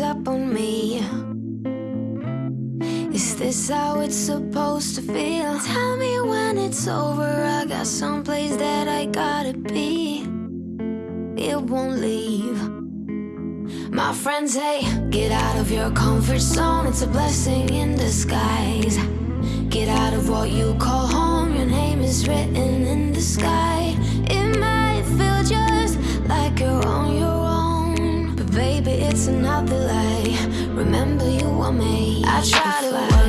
Up on me. Is this how it's supposed to feel? Tell me when it's over. I got someplace that I gotta be. It won't leave. My friends say, get out of your comfort zone. It's a blessing in disguise. Get out of what you call home. Your name is written in the sky. It might feel just like you're on your it's another lie. Remember, you want me I try to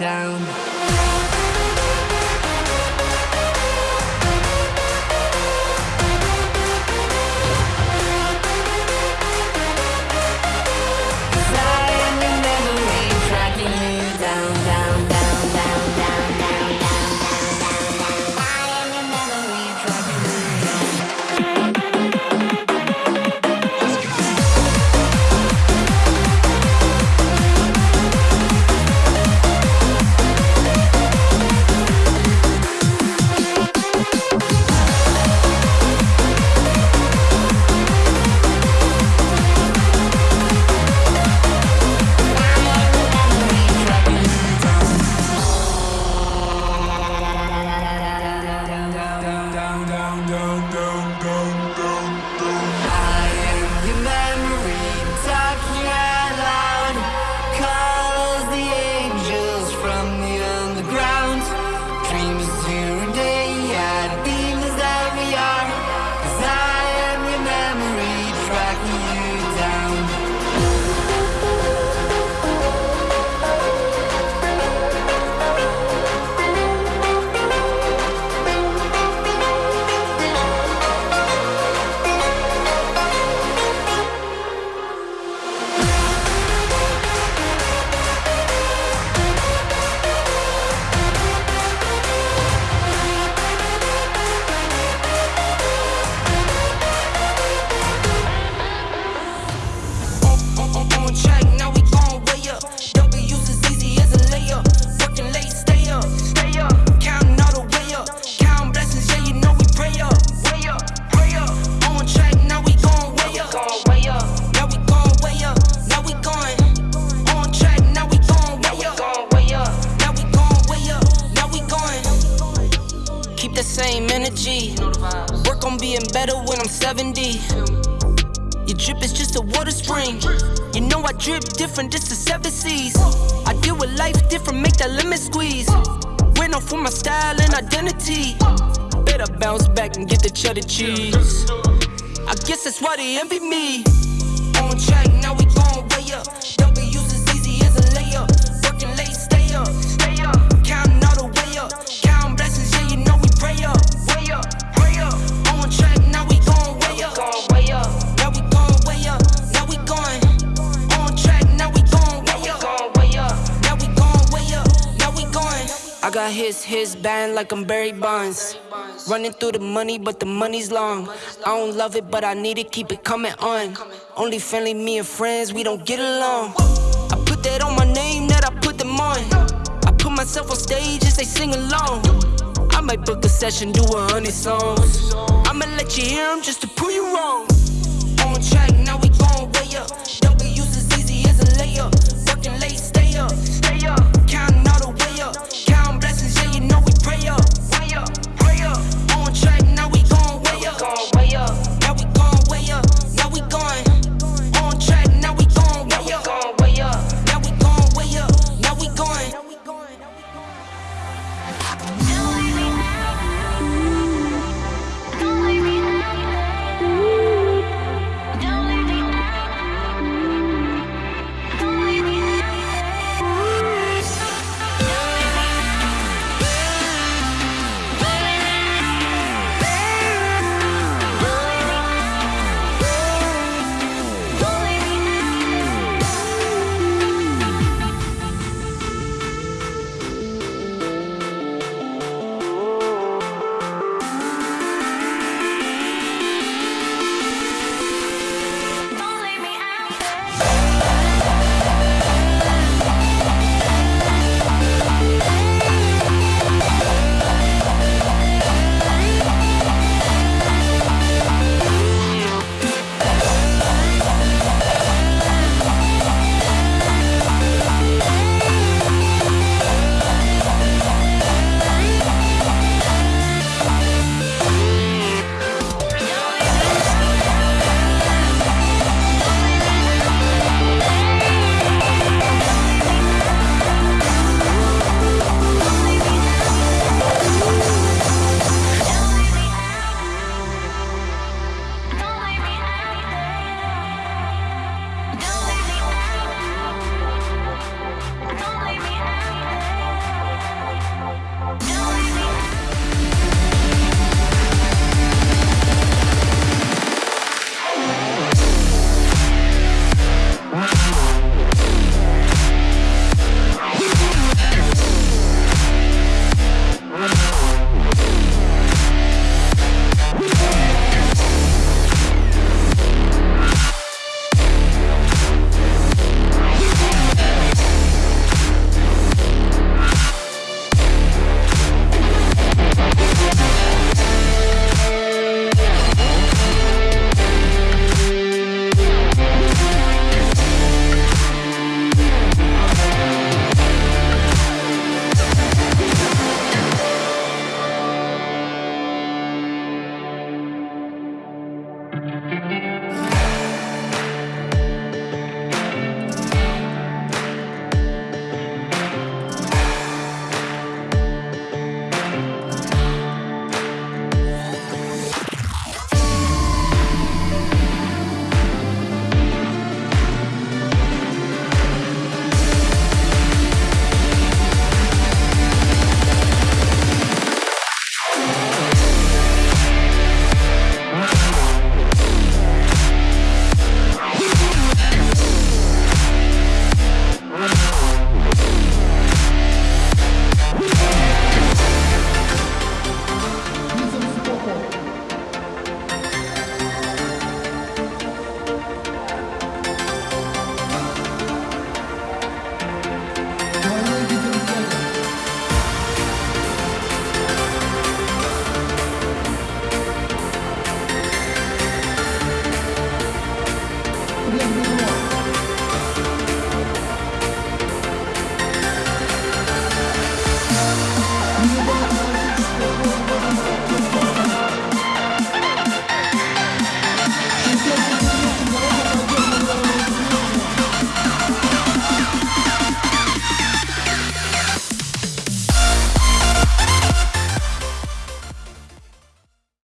down. 7D. Your drip is just a water spring. You know I drip different, just the seven seas. I deal with life different, make that limit squeeze. Went off with my style and identity. Better bounce back and get the cheddar cheese. I guess that's why they envy me. On track, now we going way up. Don't His, his band like I'm Barry Bonds. Running through the money, but the money's long. I don't love it, but I need it, keep it coming on. Only friendly, me and friends, we don't get along. I put that on my name, that I put them on. I put myself on stage and they sing along. I might book a session, do a hundred songs. I'ma let you hear them just to prove you wrong. On track,